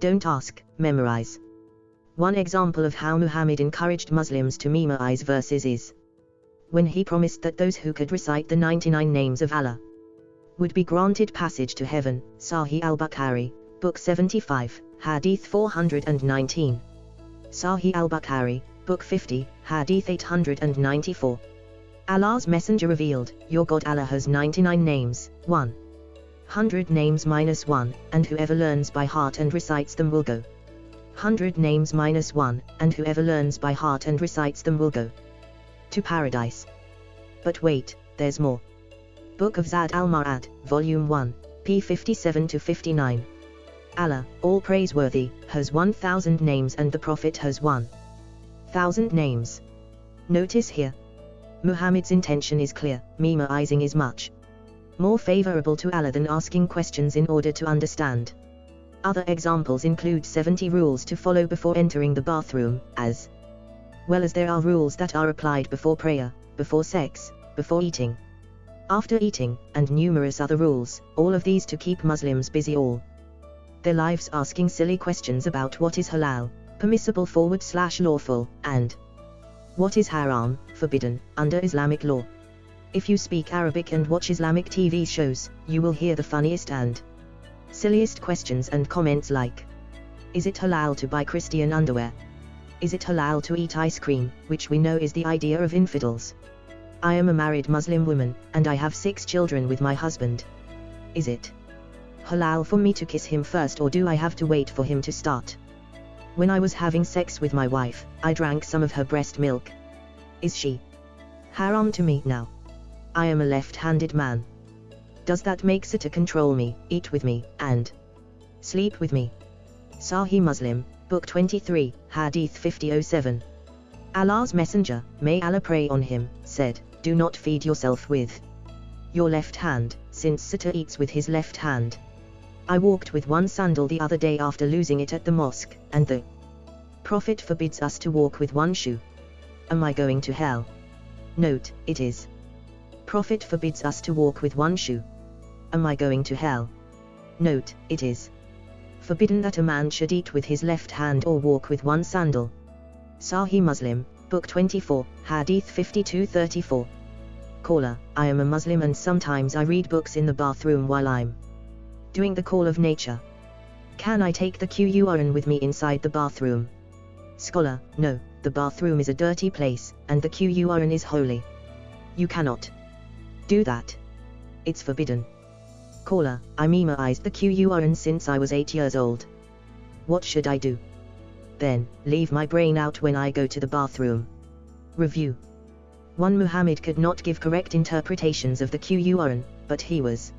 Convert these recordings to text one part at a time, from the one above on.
Don't ask, memorize. One example of how Muhammad encouraged Muslims to memorize verses is when he promised that those who could recite the 99 names of Allah would be granted passage to heaven, Sahih al-Bukhari, Book 75, Hadith 419. Sahih al-Bukhari, Book 50, Hadith 894. Allah's Messenger revealed, Your God Allah has 99 names, 1. 100 names minus 1, and whoever learns by heart and recites them will go. 100 names minus 1, and whoever learns by heart and recites them will go to paradise. But wait, there's more. Book of Zad al-Ma'ad, Volume 1, p. 57 to 59. Allah, all praiseworthy, has 1000 names and the Prophet has 1000 names. Notice here. Muhammad's intention is clear, memorizing is much more favorable to Allah than asking questions in order to understand. Other examples include 70 rules to follow before entering the bathroom, as well as there are rules that are applied before prayer, before sex, before eating, after eating, and numerous other rules, all of these to keep Muslims busy all their lives asking silly questions about what is halal, permissible forward slash lawful, and what is haram, forbidden, under Islamic law. If you speak Arabic and watch Islamic TV shows, you will hear the funniest and silliest questions and comments like Is it halal to buy Christian underwear? Is it halal to eat ice cream, which we know is the idea of infidels? I am a married Muslim woman, and I have six children with my husband. Is it halal for me to kiss him first or do I have to wait for him to start? When I was having sex with my wife, I drank some of her breast milk. Is she haram to me now? I am a left-handed man. Does that make to control me, eat with me, and sleep with me? Sahih Muslim, Book 23, Hadith 5007. Allah's Messenger, may Allah pray on him, said, Do not feed yourself with your left hand, since Satan eats with his left hand. I walked with one sandal the other day after losing it at the mosque, and the Prophet forbids us to walk with one shoe. Am I going to hell? Note, it is. Prophet forbids us to walk with one shoe. Am I going to hell? Note, it is. Forbidden that a man should eat with his left hand or walk with one sandal. Sahih Muslim, Book 24, Hadith 5234. Caller, I am a Muslim and sometimes I read books in the bathroom while I'm doing the call of nature. Can I take the Qur'an with me inside the bathroom? Scholar, no, the bathroom is a dirty place, and the Qur'an is holy. You cannot do that. It's forbidden. Caller, I memorized the Qur'an since I was 8 years old. What should I do? Then, leave my brain out when I go to the bathroom. Review 1. Muhammad could not give correct interpretations of the Qur'an, but he was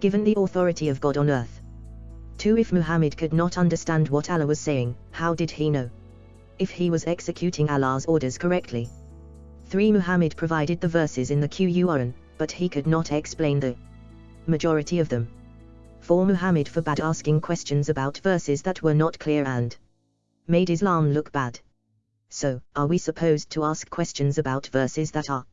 given the authority of God on earth. 2. If Muhammad could not understand what Allah was saying, how did he know? if he was executing Allah's orders correctly. 3. Muhammad provided the verses in the Qur'an, but he could not explain the majority of them. For Muhammad forbade asking questions about verses that were not clear and made Islam look bad. So, are we supposed to ask questions about verses that are